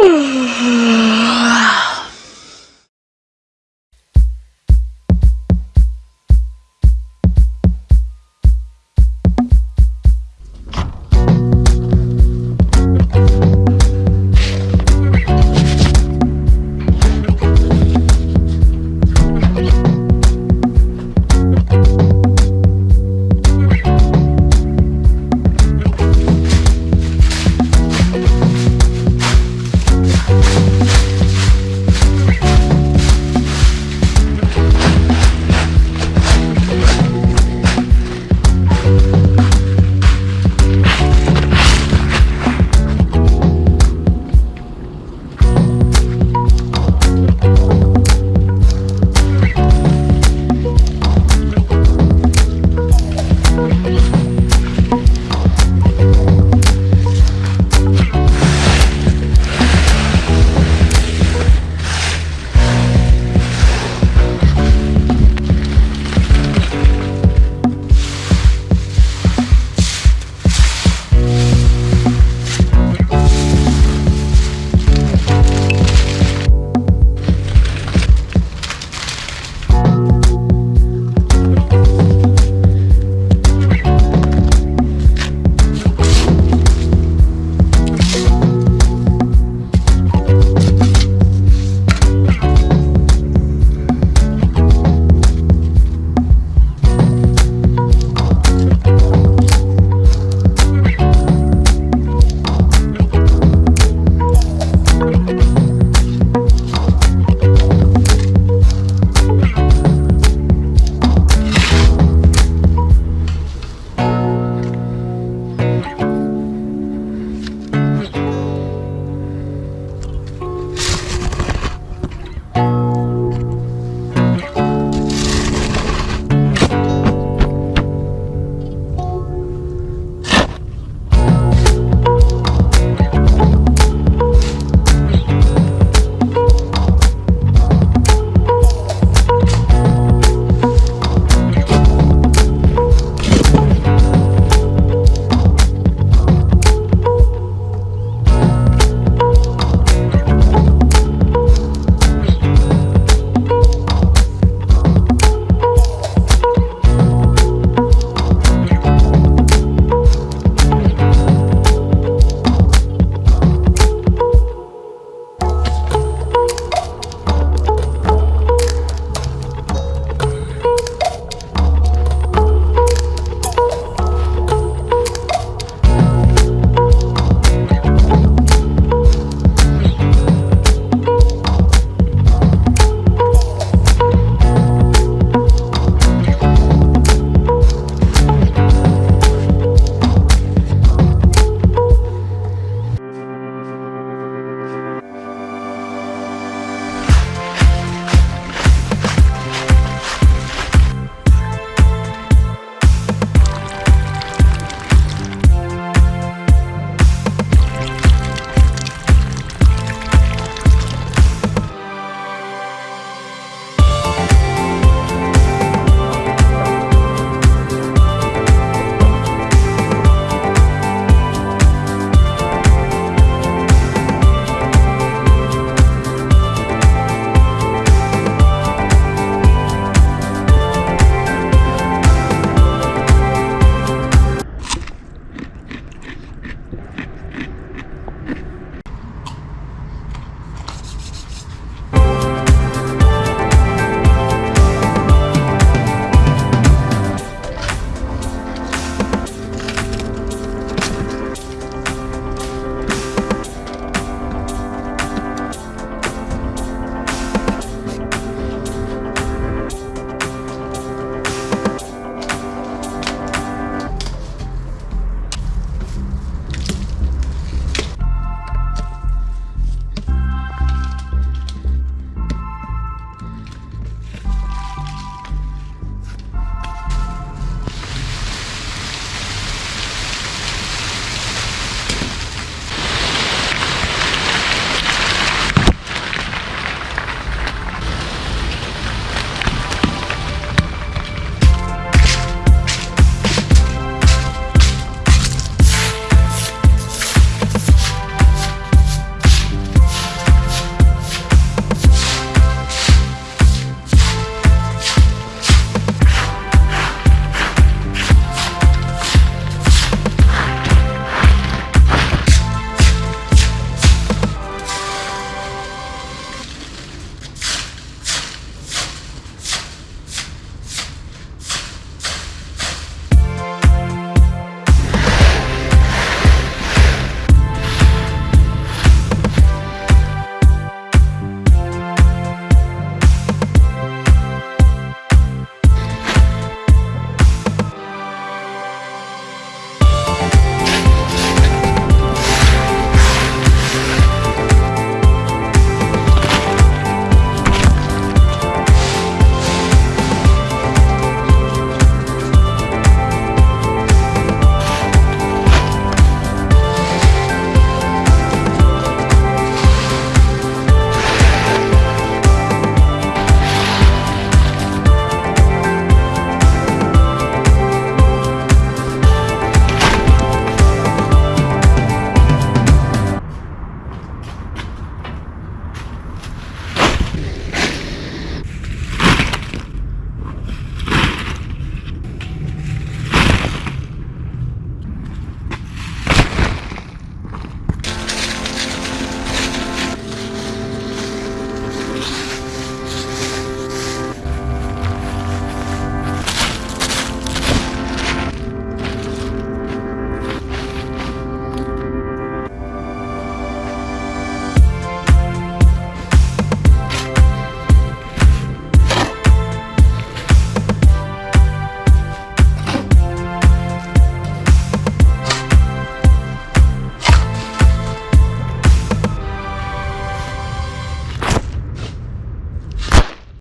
Mm-hmm.